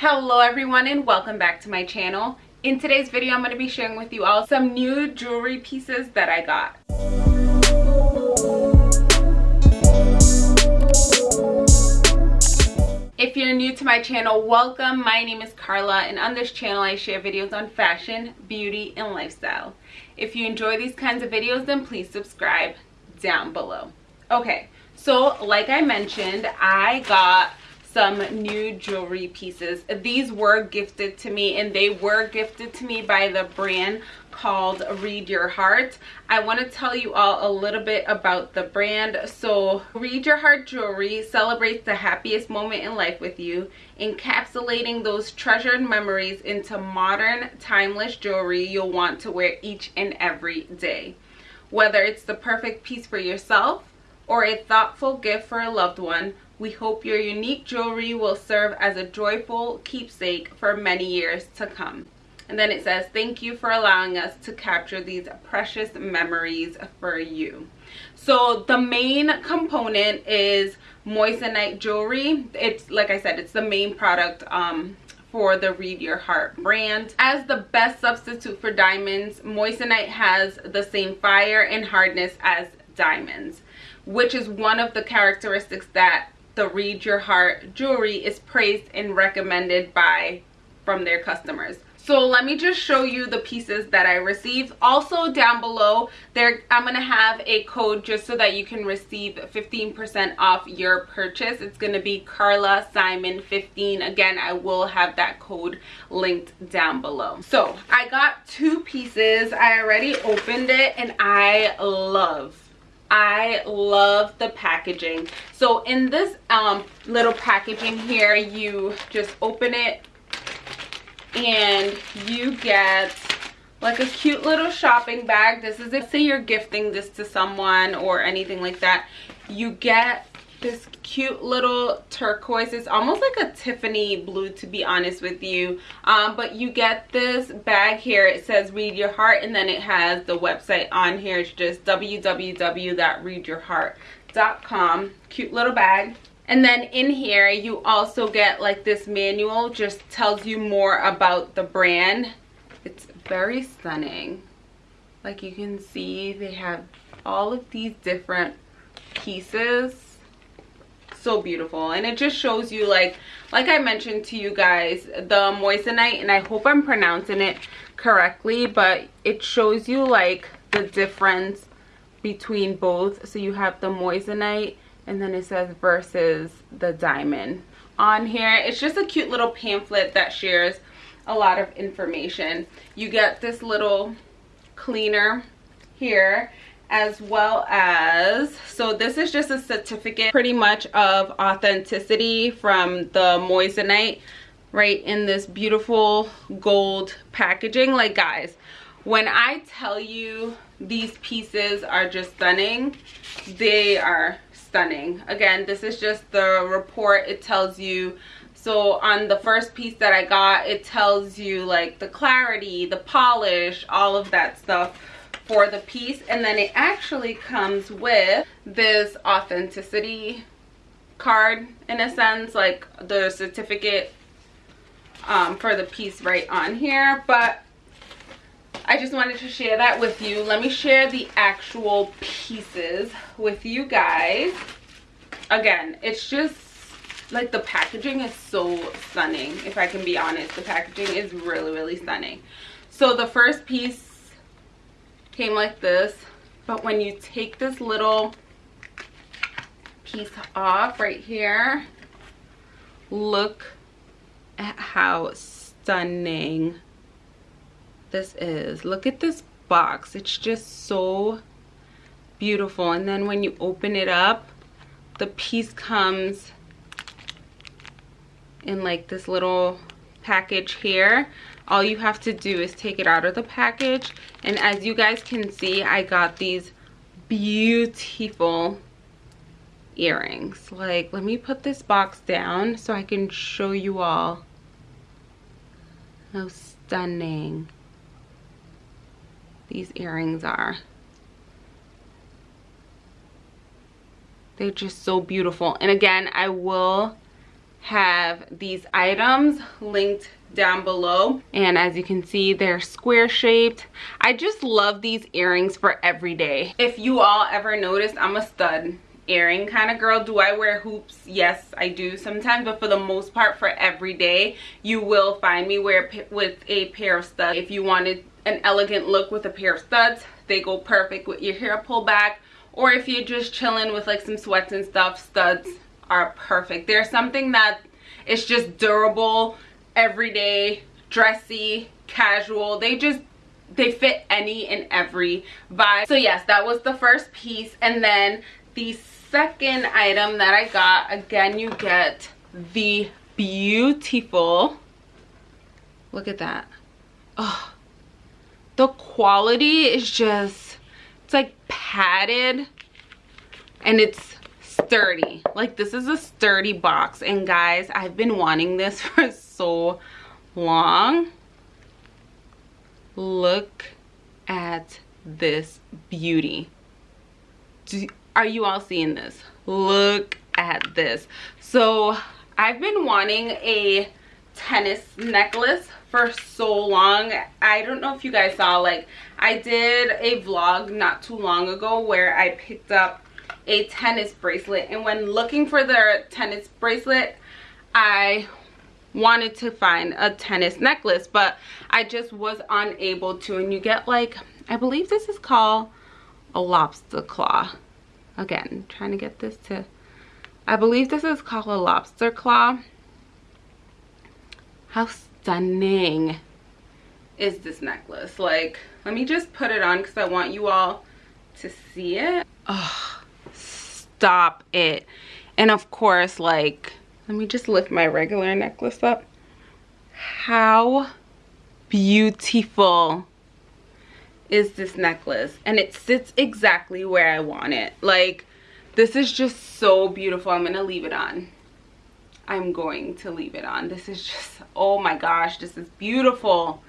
Hello everyone and welcome back to my channel. In today's video, I'm going to be sharing with you all some new jewelry pieces that I got. If you're new to my channel, welcome. My name is Carla and on this channel I share videos on fashion, beauty, and lifestyle. If you enjoy these kinds of videos, then please subscribe down below. Okay, so like I mentioned, I got some new jewelry pieces. These were gifted to me and they were gifted to me by the brand called Read Your Heart. I want to tell you all a little bit about the brand. So Read Your Heart Jewelry celebrates the happiest moment in life with you, encapsulating those treasured memories into modern, timeless jewelry you'll want to wear each and every day. Whether it's the perfect piece for yourself or a thoughtful gift for a loved one, we hope your unique jewelry will serve as a joyful keepsake for many years to come. And then it says, thank you for allowing us to capture these precious memories for you. So the main component is moissanite jewelry. It's, like I said, it's the main product um, for the Read Your Heart brand. As the best substitute for diamonds, moissanite has the same fire and hardness as diamonds, which is one of the characteristics that the Read Your Heart jewelry is praised and recommended by from their customers. So let me just show you the pieces that I received. Also down below, there I'm going to have a code just so that you can receive 15% off your purchase. It's going to be Carla Simon 15. Again, I will have that code linked down below. So I got two pieces. I already opened it and I love I love the packaging. So in this um, little packaging here, you just open it and you get like a cute little shopping bag. This is if say you're gifting this to someone or anything like that. You get this cute little turquoise. It's almost like a tiffany blue to be honest with you. Um, but you get this bag here. It says read your heart and then it has the website on here. It's just www.readyourheart.com cute little bag. And then in here you also get like this manual. Just tells you more about the brand. It's very stunning. Like you can see they have all of these different pieces so beautiful. And it just shows you like like i mentioned to you guys the moissanite and i hope i'm pronouncing it correctly but it shows you like the difference between both. So you have the moissanite and then it says versus the diamond. On here it's just a cute little pamphlet that shares a lot of information. You get this little cleaner here as well as so this is just a certificate pretty much of authenticity from the moissanite right in this beautiful gold packaging. Like guys when i tell you these pieces are just stunning they are stunning. Again this is just the report. It tells you so on the first piece that i got it tells you like the clarity the polish all of that stuff for the piece and then it actually comes with this authenticity card in a sense like the certificate um, for the piece right on here but I just wanted to share that with you. Let me share the actual pieces with you guys. Again it's just like the packaging is so stunning if I can be honest. The packaging is really really stunning. So the first piece came like this but when you take this little piece off right here look at how stunning this is. Look at this box. It's just so beautiful. And then when you open it up the piece comes in like this little package here all you have to do is take it out of the package. And as you guys can see i got these beautiful earrings. Like let me put this box down so i can show you all how stunning these earrings are. They're just so beautiful. And again i will have these items linked down below. And as you can see they're square shaped. I just love these earrings for every day. If you all ever noticed i'm a stud earring kind of girl. Do i wear hoops? Yes i do sometimes but for the most part for every day you will find me wear with a pair of studs. If you wanted an elegant look with a pair of studs they go perfect with your hair pulled back or if you're just chilling with like some sweats and stuff studs are perfect. They're something that is just durable everyday dressy casual. They just they fit any and every vibe. So yes that was the first piece. And then the second item that i got again you get the beautiful look at that. Oh the quality is just it's like padded and it's sturdy. Like this is a sturdy box. And guys i've been wanting this for so long. Look at this beauty. Do, are you all seeing this? Look at this. So i've been wanting a tennis necklace for so long. I don't know if you guys saw like i did a vlog not too long ago where i picked up a tennis bracelet. And when looking for the tennis bracelet i wanted to find a tennis necklace but i just was unable to. And you get like i believe this is called a lobster claw. Again trying to get this to i believe this is called a lobster claw. How stunning is this necklace? Like let me just put it on because i want you all to see it. Oh stop it. And of course like let me just lift my regular necklace up. How beautiful is this necklace? And it sits exactly where i want it. Like this is just so beautiful. I'm gonna leave it on. I'm going to leave it on. This is just oh my gosh this is beautiful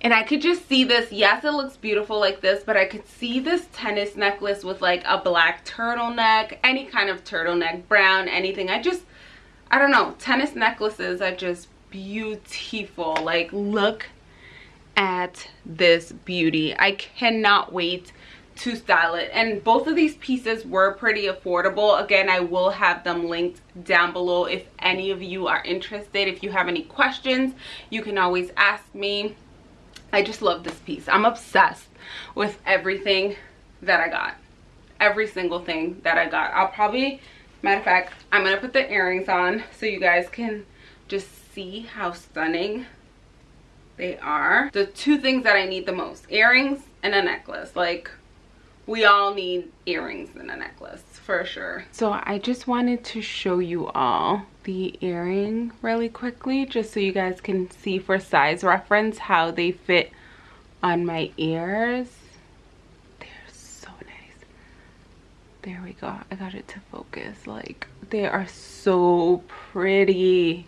and I could just see this. Yes it looks beautiful like this but I could see this tennis necklace with like a black turtleneck any kind of turtleneck brown anything. I just I don't know. Tennis necklaces are just beautiful. Like look at this beauty. I cannot wait to style it. And both of these pieces were pretty affordable. Again i will have them linked down below if any of you are interested. If you have any questions you can always ask me I just love this piece. I'm obsessed with everything that I got. Every single thing that I got. I'll probably, matter of fact, I'm going to put the earrings on so you guys can just see how stunning they are. The two things that I need the most, earrings and a necklace. Like, we all need earrings and a necklace for sure. So I just wanted to show you all the earring really quickly just so you guys can see for size reference how they fit on my ears. They're so nice. There we go. I got it to focus. Like they are so pretty.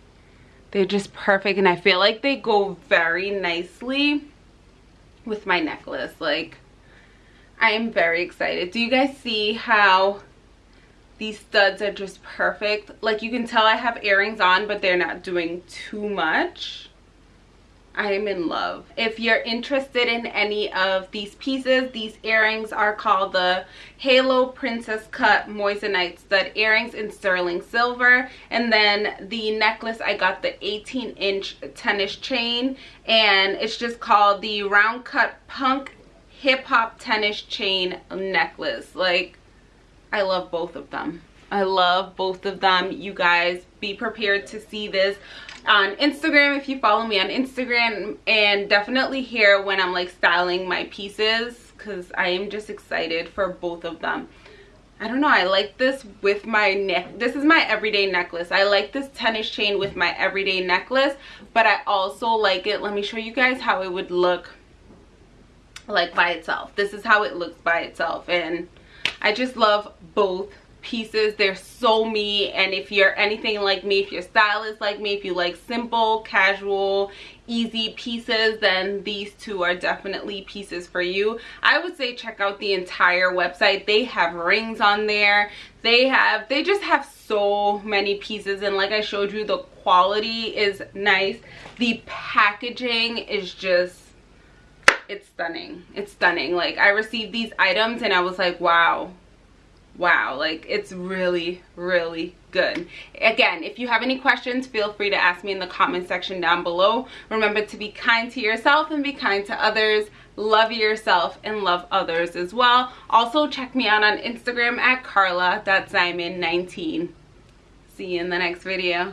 They're just perfect and I feel like they go very nicely with my necklace. Like I am very excited. Do you guys see how these studs are just perfect? Like you can tell i have earrings on but they're not doing too much. I am in love. If you're interested in any of these pieces these earrings are called the halo princess cut moissanite stud earrings in sterling silver. And then the necklace i got the 18 inch tennis chain and it's just called the round cut punk hip hop tennis chain necklace like I love both of them. I love both of them. You guys be prepared to see this on Instagram if you follow me on Instagram and definitely here when I'm like styling my pieces because I am just excited for both of them. I don't know, I like this with my neck. This is my everyday necklace. I like this tennis chain with my everyday necklace, but I also like it. Let me show you guys how it would look like by itself. This is how it looks by itself. And I just love both pieces. They're so me. And if you're anything like me if your style is like me if you like simple casual easy pieces then these two are definitely pieces for you. I would say check out the entire website. They have rings on there. They have they just have so many pieces. And like i showed you the quality is nice. The packaging is just it's stunning. It's stunning. Like i received these items and i was like wow. Wow. Like it's really really good. Again if you have any questions feel free to ask me in the comment section down below. Remember to be kind to yourself and be kind to others. Love yourself and love others as well. Also check me out on instagram at carla.simon19 see you in the next video